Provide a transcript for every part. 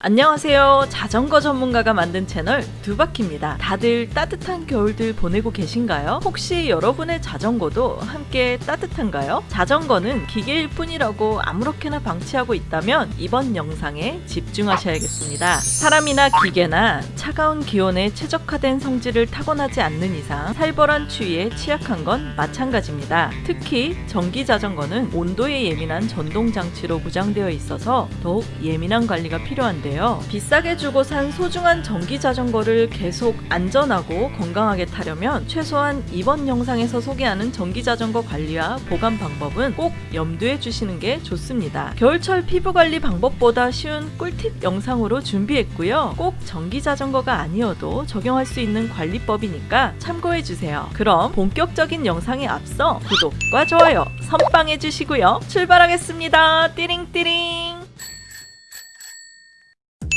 안녕하세요. 자전거 전문가가 만든 채널 두바키입니다. 다들 따뜻한 겨울들 보내고 계신가요? 혹시 여러분의 자전거도 함께 따뜻한가요? 자전거는 기계일 뿐이라고 아무렇게나 방치하고 있다면 이번 영상에 집중하셔야겠습니다. 사람이나 기계나 차가운 기온에 최적화된 성질을 타고나지 않는 이상 살벌한 추위에 취약한 건 마찬가지입니다. 특히 전기 자전거는 온도에 예민한 전동 장치로 무장되어 있어서 더욱 예민한 관리가 필요한데 있는데요. 비싸게 주고 산 소중한 전기 자전거를 계속 안전하고 건강하게 타려면 최소한 이번 영상에서 소개하는 전기 자전거 관리와 보관 방법은 꼭 염두에 주시는 게 좋습니다. 겨울철 피부 관리 방법보다 쉬운 꿀팁 영상으로 준비했고요. 꼭 전기 자전거가 아니어도 적용할 수 있는 관리법이니까 참고해 주세요. 그럼 본격적인 영상에 앞서 구독과 좋아요 선빵해 주시고요. 출발하겠습니다. 띠링띠링.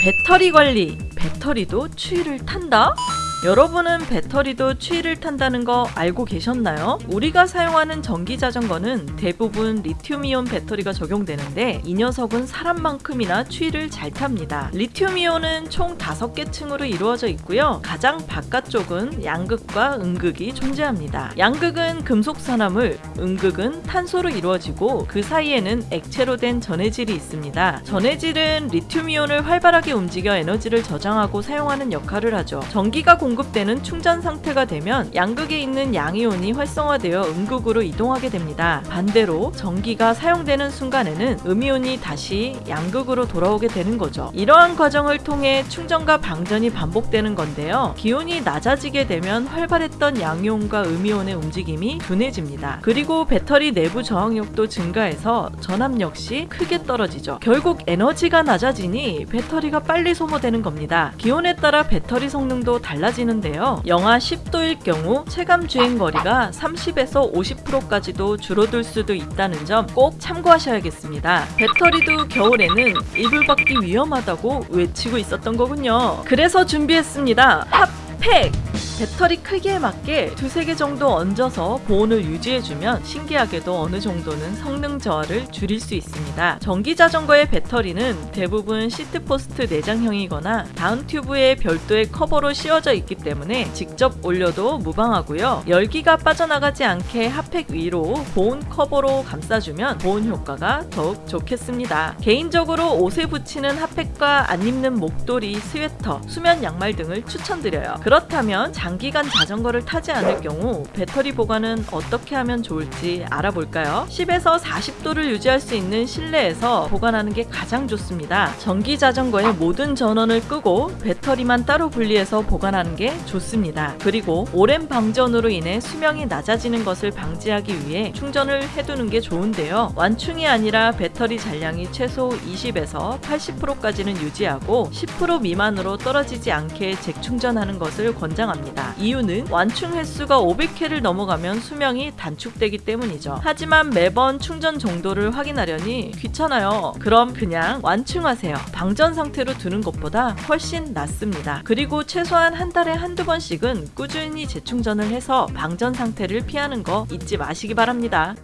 배터리 관리. 배터리도 추위를 탄다? 여러분은 배터리도 추위를 탄다는 거 알고 계셨나요? 우리가 사용하는 전기 자전거는 대부분 리튬이온 배터리가 적용되는데 이 녀석은 사람만큼이나 추위를 잘 탑니다. 리튬이온은 총 5개 층으로 이루어져 있고요. 가장 바깥쪽은 양극과 음극이 존재합니다. 양극은 금속 산화물, 음극은 탄소로 이루어지고 그 사이에는 액체로 된 전해질이 있습니다. 전해질은 리튬이온을 활발하게 움직여 에너지를 저장하고 사용하는 역할을 하죠. 전기가 공 공급되는 충전 상태가 되면 양극에 있는 양이온이 활성화되어 음극으로 이동하게 됩니다. 반대로 전기가 사용되는 순간에는 음이온이 다시 양극으로 돌아오게 되는 거죠. 이러한 과정을 통해 충전과 방전이 반복되는 건데요. 기온이 낮아지게 되면 활발했던 양이온과 음이온의 움직임이 둔해집니다. 그리고 배터리 내부 저항력도 증가해서 전압 역시 크게 떨어지죠. 결국 에너지가 낮아지니 배터리가 빨리 소모되는 겁니다. 기온에 따라 배터리 성능도 달라지 떨어지는데요. 영하 10도일 경우 체감 주행 거리가 30에서 50%까지도 줄어들 수도 있다는 점 꼭 참고하셔야겠습니다. 배터리도 겨울에는 이불 밖이 위험하다고 외치고 있었던 거군요. 그래서 준비했습니다. 핫팩! 배터리 크기에 맞게 두세 개 정도 얹어서 보온을 유지해주면 신기하게도 어느 정도는 성능 저하를 줄일 수 있습니다. 전기 자전거의 배터리는 대부분 seatpost 내장형이거나 down tube에 별도의 커버로 씌워져 있기 때문에 직접 올려도 무방하고요. 열기가 빠져나가지 않게 핫팩 위로 보온 커버로 감싸주면 보온 효과가 더욱 좋겠습니다. 개인적으로 옷에 붙이는 핫팩과 안 입는 목도리, 스웨터, 수면 양말 등을 추천드려요. 그렇다면 장 기간 자전거를 타지 않을 경우 배터리 보관은 어떻게 하면 좋을지 알아볼까요? 10에서 40도를 유지할 수 있는 실내에서 보관하는 게 가장 좋습니다. 전기 자전거의 모든 전원을 끄고 배터리만 따로 분리해서 보관하는 게 좋습니다. 그리고 오랜 방전으로 인해 수명이 낮아지는 것을 방지하기 위해 충전을 해두는 게 좋은데요. 완충이 아니라 배터리 잔량이 최소 20에서 80%까지는 유지하고 10% 미만으로 떨어지지 않게 재충전하는 것을 권장합니다. 있습니다. 이유는 완충 횟수가 500회를 넘어가면 수명이 단축되기 때문이죠. 하지만 매번 충전 정도를 확인하려니 귀찮아요. 그럼 그냥 완충하세요. 방전 상태로 두는 것보다 훨씬 낫습니다. 그리고 최소한 한 달에 한두 번씩은 꾸준히 재충전을 해서 방전 상태를 피하는 거 잊지 마시기 바랍니다.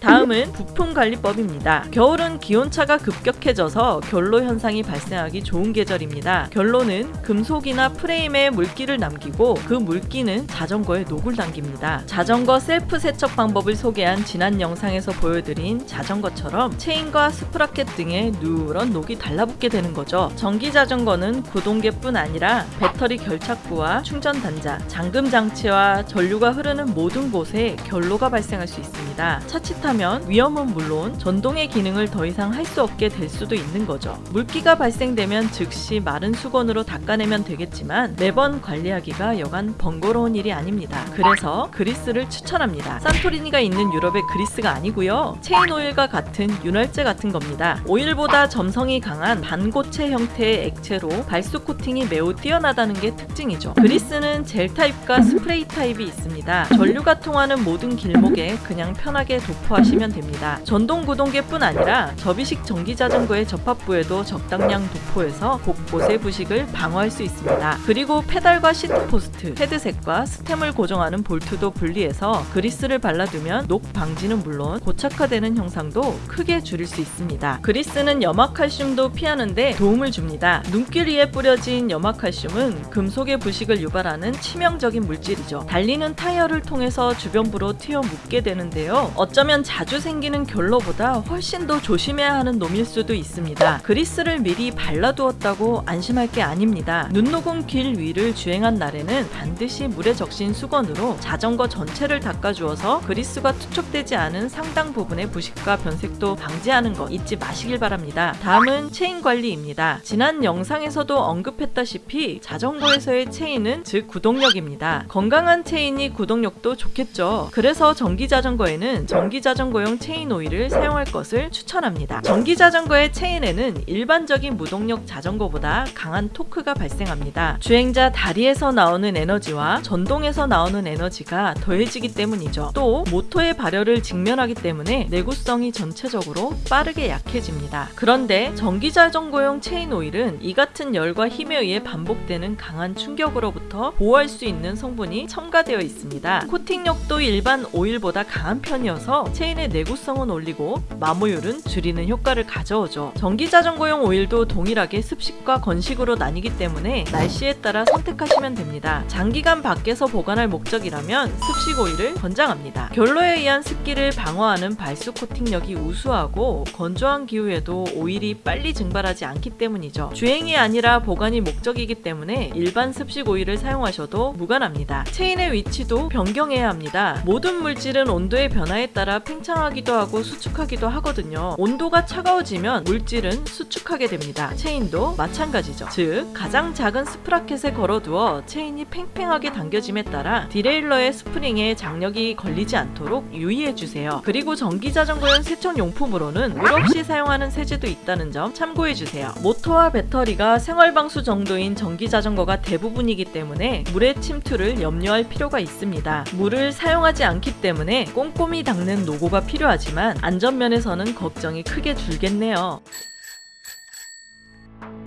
다음은 부품 관리법입니다. 겨울은 기온차가 급격해져서 결로 현상이 발생하기 좋은 계절입니다. 결로는 금속이나 프레임에 물기를 남기고 그 물기는 자전거에 녹을 남깁니다. 자전거 셀프 세척 방법을 소개한 지난 영상에서 보여드린 자전거처럼 체인과 sprocket 등에 누런 녹이 달라붙게 되는 거죠. 전기 자전거는 구동계뿐 아니라 배터리 결착부와 충전 단자, 잠금 장치와 전류가 흐르는 모든 곳에 결로가 발생할 수 있습니다. 자칫하면 위험은 물론 전동의 기능을 더 이상 할 수 없게 될 수도 있는 거죠. 물기가 발생되면 즉시 마른 수건으로 닦아내면 되겠지만 매번 관리하기가 여간 번거로운 일이 아닙니다. 그래서 그리스를 추천합니다. 산토리니가 있는 유럽의 그리스가 아니고요. 체인 오일과 같은 윤활제 같은 겁니다. 오일보다 점성이 강한 반고체 형태의 액체로 발수 코팅이 매우 뛰어나다는 게 특징이죠. 그리스는 젤 타입과 스프레이 타입이 있습니다. 전류가 통하는 모든 길목에 그냥 편하게 도포하시면 주시면 됩니다. 전동 구동계뿐 아니라 접이식 전기 자전거의 접합부에도 적당량 도포해서 곳곳의 부식을 방어할 수 있습니다. 그리고 페달과 seat post, 헤드셋과 stem을 고정하는 볼트도 분리해서 그리스를 발라두면 녹 방지는 물론 고착화되는 현상도 크게 줄일 수 있습니다. 그리스는 염화칼슘도 피하는데 도움을 줍니다. 눈길 위에 뿌려진 염화칼슘은 금속의 부식을 유발하는 치명적인 물질이죠. 달리는 타이어를 통해서 주변부로 튀어 묻게 되는데요. 어쩌면 자주 생기는 결로보다 훨씬 더 조심해야 하는 놈일 수도 있습니다. 그리스를 미리 발라두었다고 안심할 게 아닙니다. 눈 녹은 길 위를 주행한 날에는 반드시 물에 적신 수건으로 자전거 전체를 닦아주어서 그리스가 투척되지 않은 상당 부분의 부식과 변색도 방지하는 것 잊지 마시길 바랍니다. 다음은 체인 관리입니다. 지난 영상에서도 언급했다시피 자전거에서의 체인은 즉 구동력입니다. 건강한 체인이 구동력도 좋겠죠. 그래서 전기 자전거에는 전기 자전거 용 체인 오일을 사용할 것을 추천합니다. 전기 자전거의 체인에는 일반적인 무동력 자전거보다 강한 토크가 발생합니다. 주행자 다리에서 나오는 에너지와 전동에서 나오는 에너지가 더해지기 때문이죠. 또 모터의 발열을 직면하기 때문에 내구성이 전체적으로 빠르게 약해집니다. 그런데 전기 자전거용 체인 오일은 이 같은 열과 힘에 의해 반복되는 강한 충격으로부터 보호할 수 있는 성분이 첨가되어 있습니다. 코팅력도 일반 오일보다 강한 편이어서 체인의 내구성은 올리고 마모율은 줄이는 효과를 가져오죠. 전기 자전거용 오일도 동일하게 습식과 건식으로 나뉘기 때문에 날씨에 따라 선택하시면 됩니다. 장기간 밖에서 보관할 목적이라면 습식 오일을 권장합니다. 결로에 의한 습기를 방어하는 발수 코팅력이 우수하고 건조한 기후에도 오일이 빨리 증발하지 않기 때문이죠. 주행이 아니라 보관이 목적이기 때문에 일반 습식 오일을 사용하셔도 무관합니다. 체인의 위치도 변경해야 합니다. 모든 물질은 온도의 변화에 따라 팽창하기도 하고 수축하기도 하거든요. 온도가 차가워지면 물질은 수축하게 됩니다. 체인도 마찬가지죠. 즉 가장 작은 sprocket에 걸어두어 체인이 팽팽하게 당겨짐에 따라 derailleur의 스프링에 장력이 걸리지 않도록 유의해 주세요. 그리고 전기 자전거용 세척 용품으로는 물 없이 사용하는 세제도 있다는 점 참고해 주세요. 모터와 배터리가 생활 방수 정도인 전기 자전거가 대부분이기 때문에 물의 침투를 염려할 필요가 있습니다. 물을 사용하지 않기 때문에 꼼꼼히 닦는 노고가 필요하지만 안전면에서는 걱정이 크게 줄겠네요.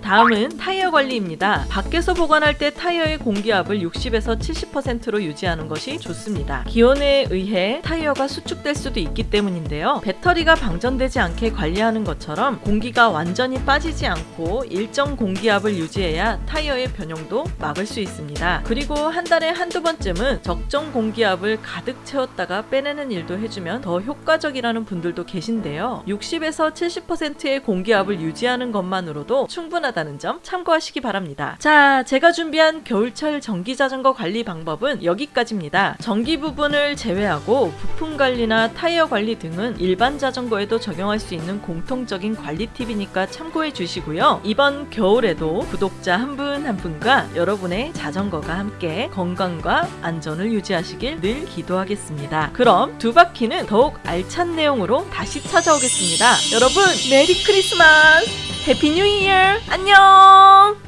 다음은 타이어 관리입니다. 밖에서 보관할 때 타이어의 공기압을 60에서 70%로 유지하는 것이 좋습니다. 기온에 의해 타이어가 수축될 수도 있기 때문인데요. 배터리가 방전되지 않게 관리하는 것처럼 공기가 완전히 빠지지 않고 일정 공기압을 유지해야 타이어의 변형도 막을 수 있습니다. 그리고 한 달에 한두 번쯤은 적정 공기압을 가득 채웠다가 빼내는 일도 해주면 더 효과적이라는 분들도 계신데요. 60에서 70%의 공기압을 유지하는 것만으로도 충분하다 는 점 참고하시기 바랍니다. 자, 제가 준비한 겨울철 전기 자전거 관리 방법은 여기까지입니다. 전기 부분을 제외하고 부품 관리나 타이어 관리 등은 일반 자전거에도 적용할 수 있는 공통적인 관리 팁이니까 참고해 주시고요. 이번 겨울에도 구독자 한 분한 분과 여러분의 자전거가 함께 건강과 안전을 유지하시길 늘 기도하겠습니다. 그럼 두 바퀴는 더욱 알찬 내용으로 다시 찾아오겠습니다. 여러분, Merry Christmas! Happy New Year! 안녕!